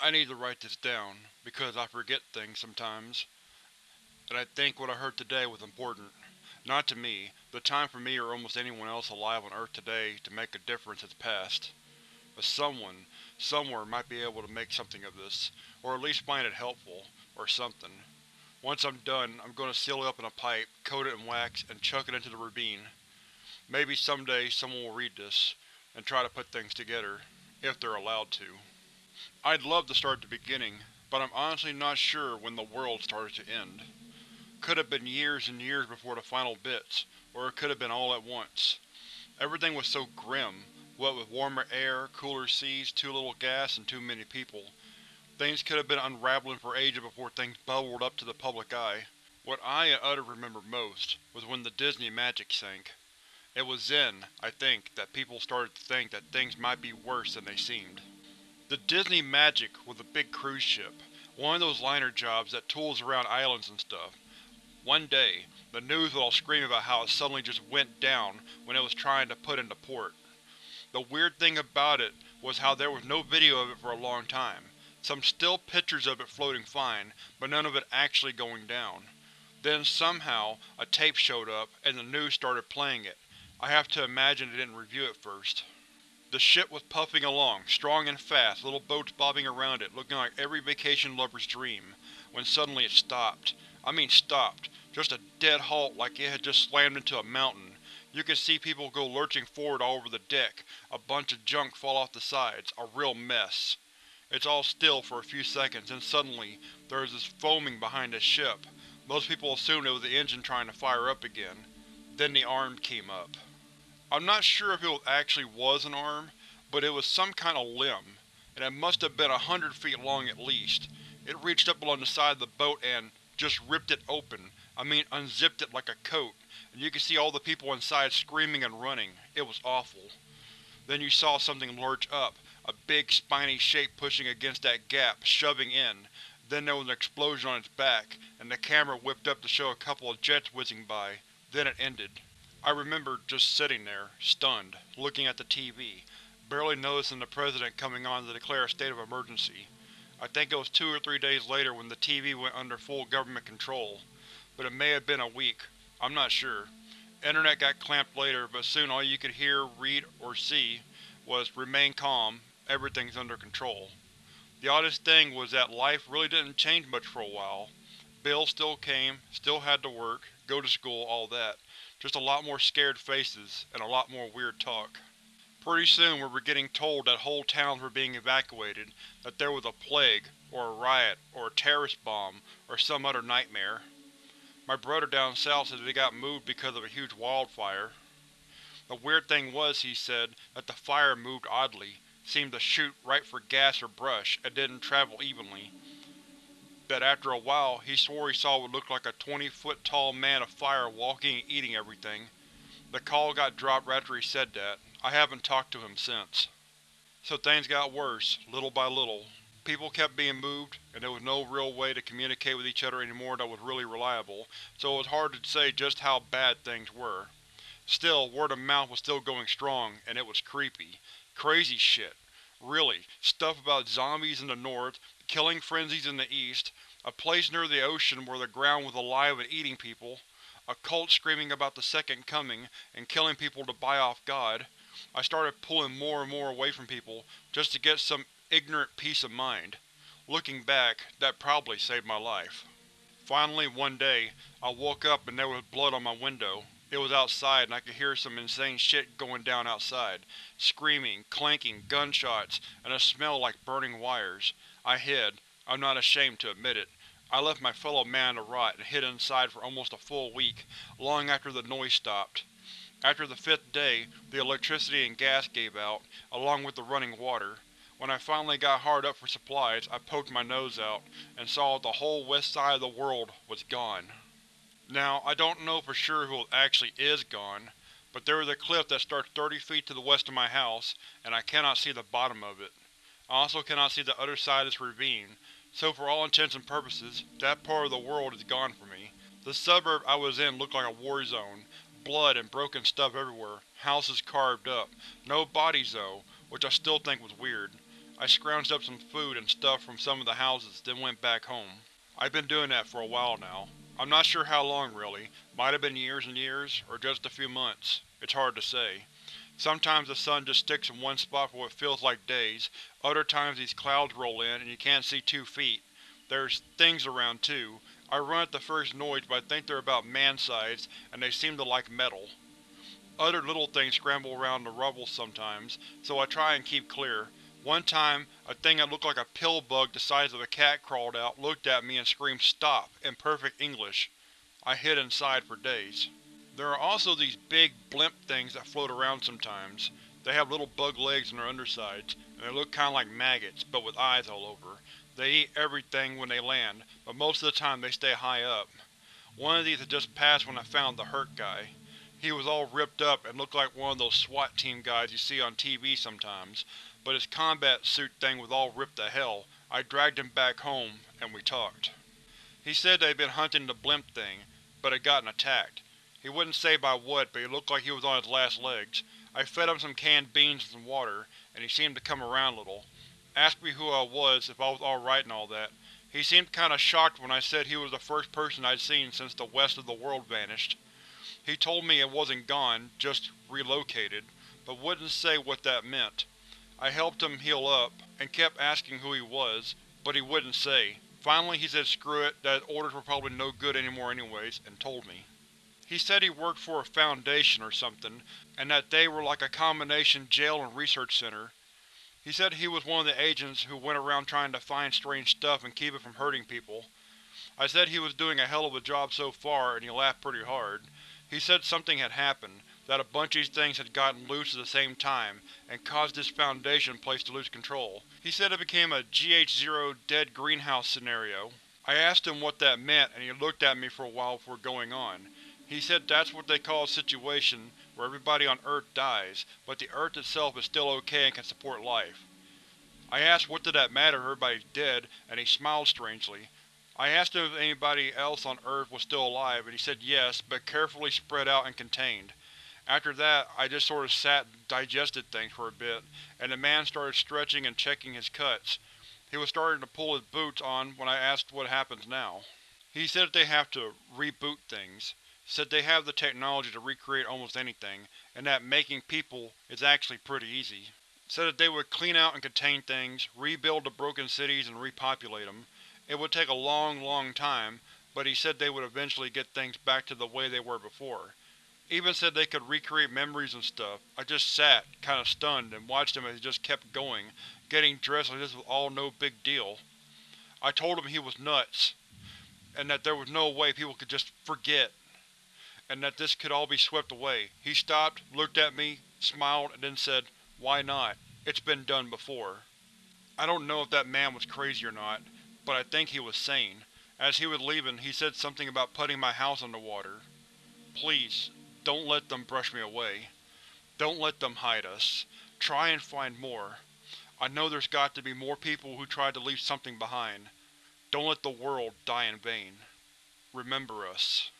I need to write this down, because I forget things sometimes. And I think what I heard today was important. Not to me. The time for me or almost anyone else alive on Earth today to make a difference has passed. But someone, somewhere might be able to make something of this, or at least find it helpful, or something. Once I'm done, I'm going to seal it up in a pipe, coat it in wax, and chuck it into the ravine. Maybe someday someone will read this, and try to put things together, if they're allowed to. I'd love to start at the beginning, but I'm honestly not sure when the world started to end. Could have been years and years before the final bits, or it could have been all at once. Everything was so grim, what with warmer air, cooler seas, too little gas, and too many people. Things could have been unraveling for ages before things bubbled up to the public eye. What I and others remember most was when the Disney magic sank. It was then, I think, that people started to think that things might be worse than they seemed. The Disney Magic was a big cruise ship, one of those liner jobs that tools around islands and stuff. One day, the news would all scream about how it suddenly just went down when it was trying to put into port. The weird thing about it was how there was no video of it for a long time. Some still pictures of it floating fine, but none of it actually going down. Then somehow, a tape showed up, and the news started playing it. I have to imagine they didn't review it first. The ship was puffing along, strong and fast, little boats bobbing around it, looking like every vacation lover's dream, when suddenly it stopped. I mean stopped. Just a dead halt like it had just slammed into a mountain. You could see people go lurching forward all over the deck, a bunch of junk fall off the sides, a real mess. It's all still for a few seconds, then suddenly, there is this foaming behind the ship. Most people assumed it was the engine trying to fire up again. Then the arm came up. I'm not sure if it actually was an arm, but it was some kind of limb, and it must have been a hundred feet long at least. It reached up along the side of the boat and just ripped it open. I mean unzipped it like a coat, and you could see all the people inside screaming and running. It was awful. Then you saw something lurch up, a big spiny shape pushing against that gap, shoving in. Then there was an explosion on its back, and the camera whipped up to show a couple of jets whizzing by. Then it ended. I remember just sitting there, stunned, looking at the TV, barely noticing the President coming on to declare a state of emergency. I think it was two or three days later when the TV went under full government control, but it may have been a week. I'm not sure. Internet got clamped later, but soon all you could hear, read, or see was, remain calm, everything's under control. The oddest thing was that life really didn't change much for a while. Bills still came, still had to work, go to school, all that. Just a lot more scared faces, and a lot more weird talk. Pretty soon we were getting told that whole towns were being evacuated, that there was a plague, or a riot, or a terrorist bomb, or some other nightmare. My brother down south said they got moved because of a huge wildfire. The weird thing was, he said, that the fire moved oddly, seemed to shoot right for gas or brush, and didn't travel evenly that after a while he swore he saw what looked like a 20-foot tall man of fire walking and eating everything. The call got dropped after he said that. I haven't talked to him since. So things got worse, little by little. People kept being moved, and there was no real way to communicate with each other anymore that was really reliable, so it was hard to say just how bad things were. Still, word of mouth was still going strong, and it was creepy. Crazy shit. Really, stuff about zombies in the north, killing frenzies in the east, a place near the ocean where the ground was alive and eating people, a cult screaming about the Second Coming and killing people to buy off God. I started pulling more and more away from people, just to get some ignorant peace of mind. Looking back, that probably saved my life. Finally, one day, I woke up and there was blood on my window. It was outside and I could hear some insane shit going down outside. Screaming, clanking, gunshots, and a smell like burning wires. I hid. I'm not ashamed to admit it. I left my fellow man to rot and hid inside for almost a full week, long after the noise stopped. After the fifth day, the electricity and gas gave out, along with the running water. When I finally got hard up for supplies, I poked my nose out, and saw that the whole west side of the world was gone. Now, I don't know for sure who actually is gone, but there is a cliff that starts 30 feet to the west of my house, and I cannot see the bottom of it. I also cannot see the other side of this ravine, so for all intents and purposes, that part of the world is gone for me. The suburb I was in looked like a war zone. Blood and broken stuff everywhere, houses carved up. No bodies though, which I still think was weird. I scrounged up some food and stuff from some of the houses, then went back home. I've been doing that for a while now. I'm not sure how long really, might have been years and years, or just a few months. It's hard to say. Sometimes the sun just sticks in one spot for what feels like days, other times these clouds roll in and you can't see two feet. There's things around too. I run at the first noise but I think they're about man-sized, and they seem to like metal. Other little things scramble around the rubble sometimes, so I try and keep clear. One time, a thing that looked like a pill bug the size of a cat crawled out, looked at me and screamed STOP! in perfect English. I hid inside for days. There are also these big, blimp things that float around sometimes. They have little bug legs on their undersides, and they look kinda like maggots, but with eyes all over. They eat everything when they land, but most of the time they stay high up. One of these had just passed when I found the hurt guy. He was all ripped up and looked like one of those SWAT team guys you see on TV sometimes, but his combat suit thing was all ripped to hell. I dragged him back home, and we talked. He said they'd been hunting the blimp thing, but had gotten attacked. He wouldn't say by what, but he looked like he was on his last legs. I fed him some canned beans and some water, and he seemed to come around a little. Asked me who I was, if I was alright and all that. He seemed kinda shocked when I said he was the first person I'd seen since the west of the world vanished. He told me it wasn't gone, just relocated, but wouldn't say what that meant. I helped him heal up, and kept asking who he was, but he wouldn't say. Finally he said screw it, that orders were probably no good anymore anyways, and told me. He said he worked for a foundation or something, and that they were like a combination jail and research center. He said he was one of the agents who went around trying to find strange stuff and keep it from hurting people. I said he was doing a hell of a job so far, and he laughed pretty hard. He said something had happened, that a bunch of these things had gotten loose at the same time, and caused this Foundation place to lose control. He said it became a GH-0 dead greenhouse scenario. I asked him what that meant, and he looked at me for a while before going on. He said that's what they call a situation where everybody on Earth dies, but the Earth itself is still okay and can support life. I asked what did that matter everybody's dead, and he smiled strangely. I asked him if anybody else on Earth was still alive, and he said yes, but carefully spread out and contained. After that, I just sort of sat and digested things for a bit, and the man started stretching and checking his cuts. He was starting to pull his boots on when I asked what happens now. He said that they have to reboot things said they have the technology to recreate almost anything, and that making people is actually pretty easy. Said that they would clean out and contain things, rebuild the broken cities and repopulate them. It would take a long, long time, but he said they would eventually get things back to the way they were before. Even said they could recreate memories and stuff. I just sat, kinda stunned, and watched him as he just kept going, getting dressed like this was all no big deal. I told him he was nuts, and that there was no way people could just forget and that this could all be swept away. He stopped, looked at me, smiled, and then said, Why not? It's been done before. I don't know if that man was crazy or not, but I think he was sane. As he was leaving, he said something about putting my house underwater. Please, don't let them brush me away. Don't let them hide us. Try and find more. I know there's got to be more people who tried to leave something behind. Don't let the world die in vain. Remember us.